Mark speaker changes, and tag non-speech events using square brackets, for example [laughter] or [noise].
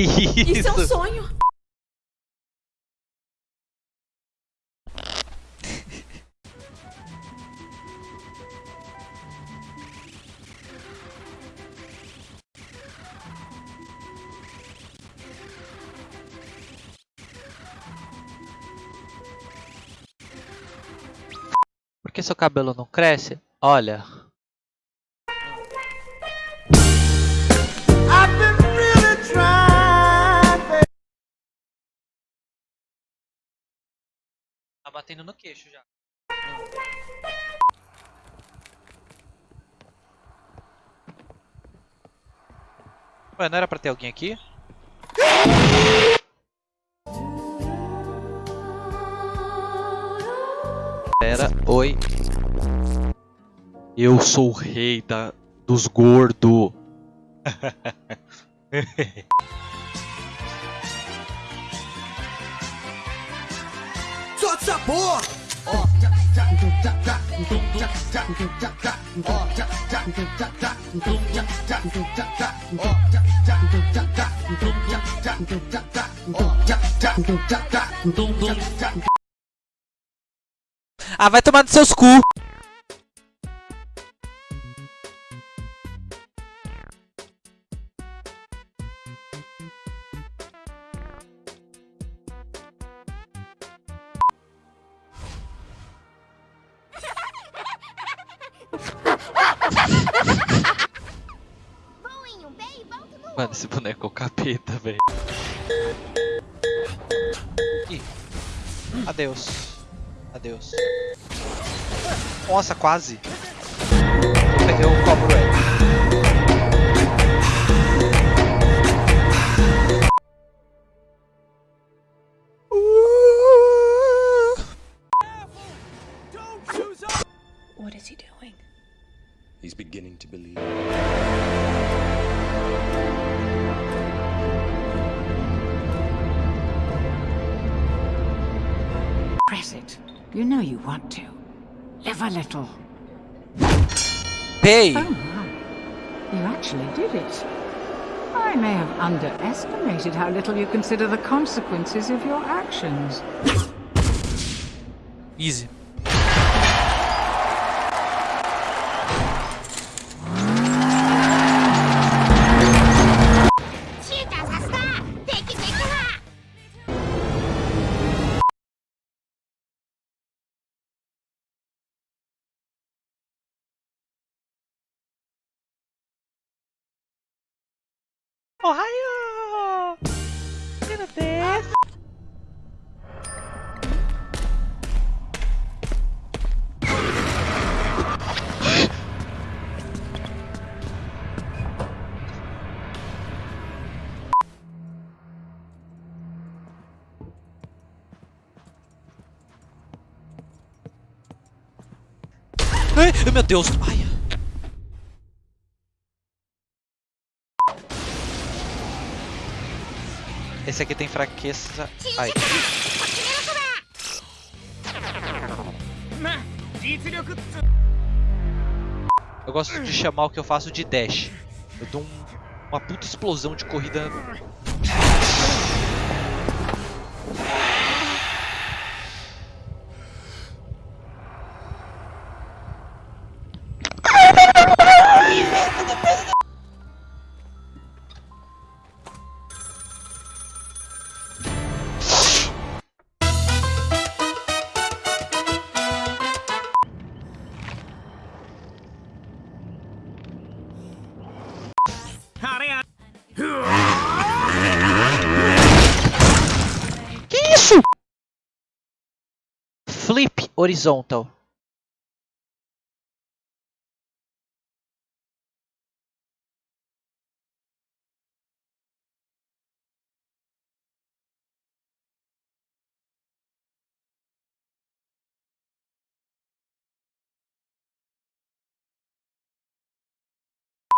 Speaker 1: isso? [laughs]
Speaker 2: Isso é um sonho.
Speaker 1: Por que seu cabelo não cresce? Olha. Tá batendo no queixo já. Ué, não era pra ter alguém aqui? Era, oi. Eu sou o rei da, dos gordos. [laughs]
Speaker 3: Solta essa porra!
Speaker 1: Ah, vai tomar nos seus cu! Mano, esse boneco é o capeta, velho. Ih. Adeus. Adeus. Nossa, quase. Eu cobro ele.
Speaker 4: He's beginning to believe.
Speaker 5: Press it. You know you want to. Live a little.
Speaker 1: Pay!
Speaker 5: Oh my. You actually did it. I may have underestimated how little you consider the consequences of your actions.
Speaker 1: Easy. Ohio! Gonna dance. Ai, meu Deus! Ai. Esse aqui tem fraqueza. Ai. Eu gosto de chamar o que eu faço de dash. Eu dou um- uma puta explosão de corrida. [laughs] horizontal.